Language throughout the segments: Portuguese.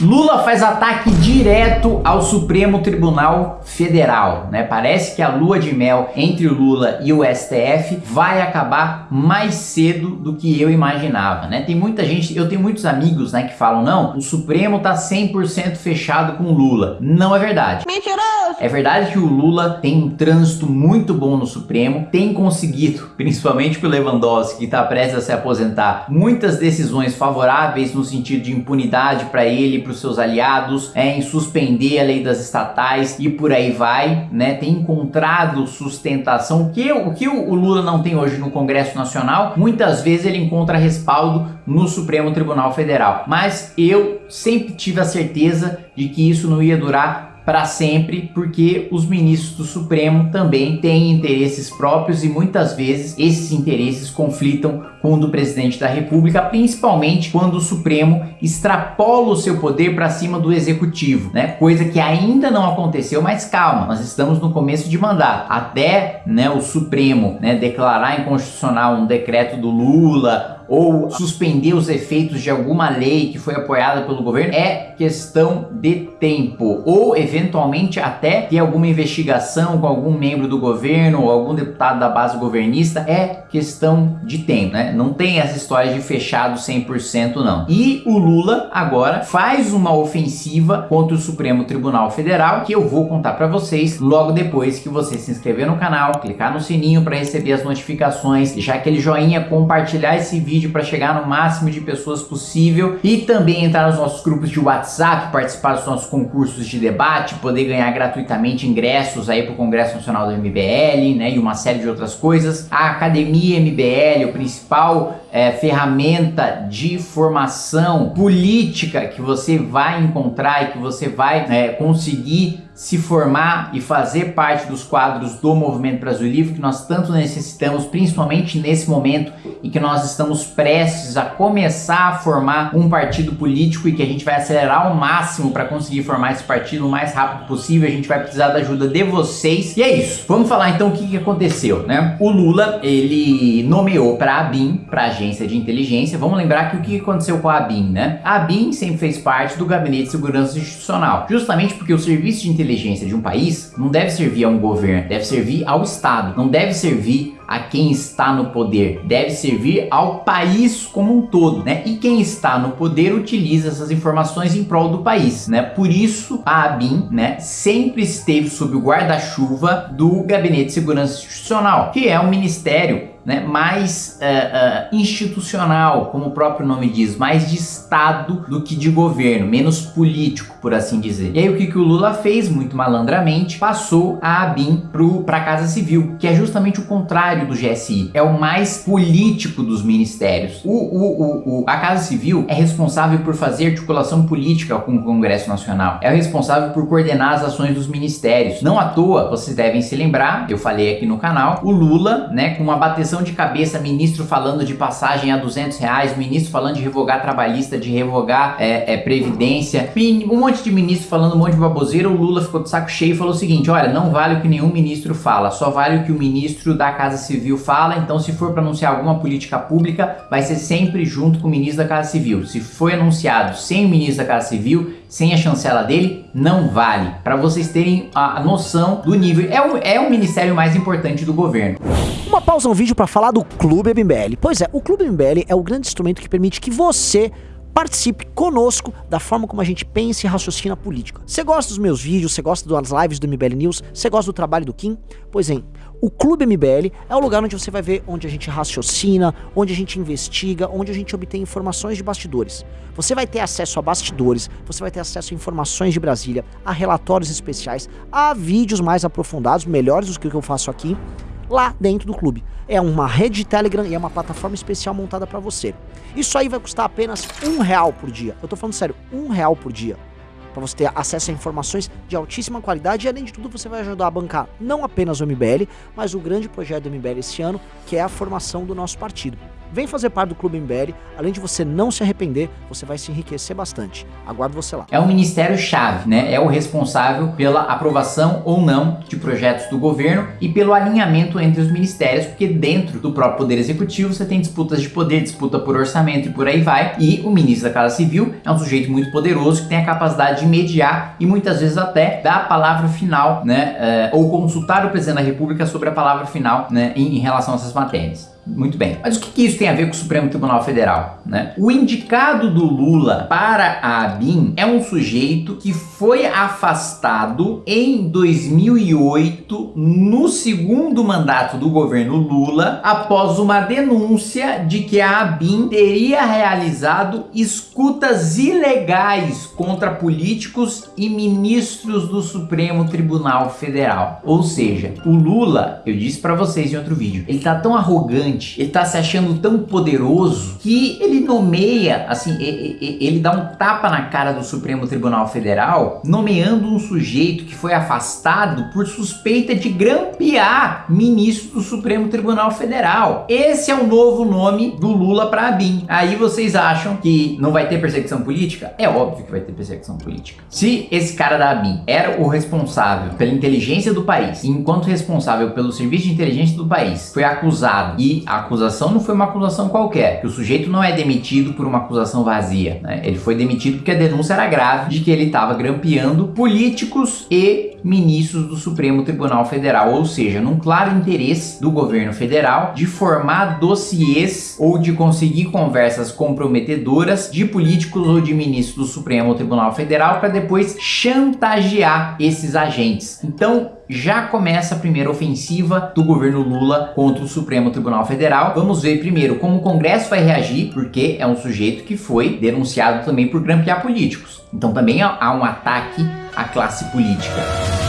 Lula faz ataque direto ao Supremo Tribunal Federal, né? Parece que a lua de mel entre o Lula e o STF vai acabar mais cedo do que eu imaginava, né? Tem muita gente, eu tenho muitos amigos, né, que falam, não, o Supremo tá 100% fechado com o Lula. Não é verdade. Mentiroso! É verdade que o Lula tem um trânsito muito bom no Supremo, tem conseguido, principalmente pro Lewandowski, que tá prestes a se aposentar, muitas decisões favoráveis no sentido de impunidade para ele, para os seus aliados, é, em suspender a lei das estatais e por aí vai, né? Tem encontrado sustentação, que, o que o Lula não tem hoje no Congresso Nacional, muitas vezes ele encontra respaldo no Supremo Tribunal Federal. Mas eu sempre tive a certeza de que isso não ia durar para sempre, porque os ministros do Supremo também têm interesses próprios e muitas vezes esses interesses conflitam com o do presidente da República, principalmente quando o Supremo extrapola o seu poder para cima do executivo, né? Coisa que ainda não aconteceu, mas calma, nós estamos no começo de mandato. Até, né, o Supremo, né, declarar inconstitucional um decreto do Lula ou suspender os efeitos de alguma lei que foi apoiada pelo governo é questão de tempo ou eventualmente até ter alguma investigação com algum membro do governo ou algum deputado da base governista é questão de tempo, né? Não tem essa história de fechado 100% não. E o Lula agora faz uma ofensiva contra o Supremo Tribunal Federal que eu vou contar para vocês logo depois que você se inscrever no canal, clicar no sininho para receber as notificações, deixar aquele joinha, compartilhar esse vídeo vídeo para chegar no máximo de pessoas possível e também entrar nos nossos grupos de WhatsApp, participar dos nossos concursos de debate, poder ganhar gratuitamente ingressos aí para o Congresso Nacional do MBL, né, e uma série de outras coisas. A Academia MBL, o principal é, ferramenta de formação política que você vai encontrar e que você vai é, conseguir se formar e fazer parte dos quadros do Movimento Brasil Livre que nós tanto necessitamos, principalmente nesse momento em que nós estamos prestes a começar a formar um partido político e que a gente vai acelerar ao máximo para conseguir formar esse partido o mais rápido possível. A gente vai precisar da ajuda de vocês. E é isso. Vamos falar então o que, que aconteceu, né? O Lula, ele nomeou para a ABIN, para a Agência de Inteligência. Vamos lembrar que o que aconteceu com a ABIN, né? A ABIN sempre fez parte do Gabinete de Segurança Institucional, justamente porque o Serviço de Inteligência de um país não deve servir a um governo, deve servir ao Estado, não deve servir a quem está no poder, deve servir ao país como um todo, né? E quem está no poder utiliza essas informações em prol do país, né? Por isso a ABIN, né, sempre esteve sob o guarda-chuva do Gabinete de Segurança Institucional, que é um ministério né, mais uh, uh, institucional, como o próprio nome diz, mais de Estado do que de governo, menos político, por assim dizer. E aí o que, que o Lula fez, muito malandramente, passou a ABIN para a Casa Civil, que é justamente o contrário do GSI, é o mais político dos ministérios. O, o, o, a Casa Civil é responsável por fazer articulação política com o Congresso Nacional, é responsável por coordenar as ações dos ministérios. Não à toa, vocês devem se lembrar, eu falei aqui no canal, o Lula, né, com uma bateção de cabeça, ministro falando de passagem a 200 reais, ministro falando de revogar trabalhista, de revogar é, é, previdência, um monte de ministro falando um monte de baboseira, o Lula ficou de saco cheio e falou o seguinte, olha, não vale o que nenhum ministro fala, só vale o que o ministro da Casa Civil fala, então se for para anunciar alguma política pública, vai ser sempre junto com o ministro da Casa Civil. Se foi anunciado sem o ministro da Casa Civil, sem a chancela dele, não vale. Para vocês terem a noção do nível, é o, é o ministério mais importante do governo. Uma pausa no vídeo para falar do Clube MBL. Pois é, o Clube MBL é o grande instrumento que permite que você participe conosco da forma como a gente pensa e raciocina a política. Você gosta dos meus vídeos, você gosta das lives do MBL News, você gosta do trabalho do Kim? Pois é, o Clube MBL é o lugar onde você vai ver onde a gente raciocina, onde a gente investiga, onde a gente obtém informações de bastidores. Você vai ter acesso a bastidores, você vai ter acesso a informações de Brasília, a relatórios especiais, a vídeos mais aprofundados, melhores do que o que eu faço aqui, lá dentro do clube. É uma rede de Telegram e é uma plataforma especial montada para você. Isso aí vai custar apenas um real por dia. Eu tô falando sério, um real por dia. Para você ter acesso a informações de altíssima qualidade e além de tudo você vai ajudar a bancar não apenas o MBL, mas o grande projeto do MBL esse ano, que é a formação do nosso partido. Vem fazer parte do Clube MBL. Além de você não se arrepender, você vai se enriquecer bastante. Aguardo você lá. É um ministério-chave, né? É o responsável pela aprovação ou não de projetos do governo e pelo alinhamento entre os ministérios, porque dentro do próprio Poder Executivo você tem disputas de poder, disputa por orçamento e por aí vai. E o ministro da Casa Civil é um sujeito muito poderoso que tem a capacidade de mediar e muitas vezes até dar a palavra final, né? É, ou consultar o presidente da República sobre a palavra final, né? Em relação a essas matérias. Muito bem. Mas o que, isso tem a ver com o Supremo Tribunal Federal? Né? O indicado do Lula para a ABIN é um sujeito que foi afastado em 2008 no segundo mandato do governo Lula após uma denúncia de que a ABIN teria realizado escutas ilegais contra políticos e ministros do Supremo Tribunal Federal. Ou seja, o Lula, eu disse para vocês em outro vídeo, ele tá tão arrogante ele tá se achando tão poderoso que ele nomeia, assim, ele dá um tapa na cara do Supremo Tribunal Federal, nomeando um sujeito que foi afastado por suspeita de grampear ministro do Supremo Tribunal Federal. Esse é o novo nome do Lula para a BIM. Aí vocês acham que não vai ter perseguição política? É óbvio que vai ter perseguição política. Se esse cara da BIM era o responsável pela inteligência do país, enquanto responsável pelo serviço de inteligência do país, foi acusado e a acusação não foi uma acusação qualquer, que o sujeito não é demitido por uma acusação vazia, né? Ele foi demitido porque a denúncia era grave de que ele estava grampeando políticos e ministros do Supremo Tribunal Federal, ou seja, num claro interesse do governo federal de formar dossiês ou de conseguir conversas comprometedoras de políticos ou de ministros do Supremo Tribunal Federal para depois chantagear esses agentes. Então, já começa a primeira ofensiva do governo Lula contra o Supremo Tribunal Federal. Vamos ver primeiro como o Congresso vai reagir, porque é um sujeito que foi denunciado também por grampear políticos. Então também há um ataque à classe política.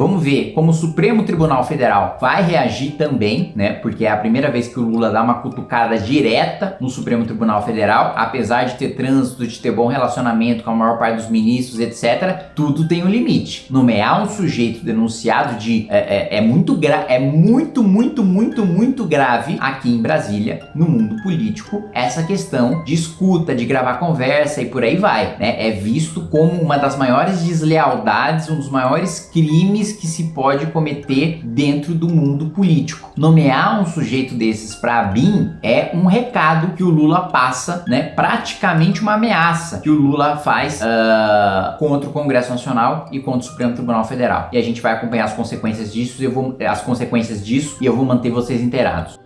Vamos ver como o Supremo Tribunal Federal vai reagir também, né? Porque é a primeira vez que o Lula dá uma cutucada direta no Supremo Tribunal Federal, apesar de ter trânsito, de ter bom relacionamento com a maior parte dos ministros, etc. Tudo tem um limite. Nomear um sujeito denunciado de é, é, é muito é muito, muito, muito, muito grave aqui em Brasília, no mundo político, essa questão de escuta, de gravar conversa e por aí vai, né? É visto como uma das maiores deslealdades, um dos maiores crimes que se pode cometer dentro do mundo político. Nomear um sujeito desses para a BIM é um recado que o Lula passa, né? Praticamente uma ameaça que o Lula faz uh, contra o Congresso Nacional e contra o Supremo Tribunal Federal. E a gente vai acompanhar as consequências disso, eu vou, as consequências disso e eu vou manter vocês inteirados.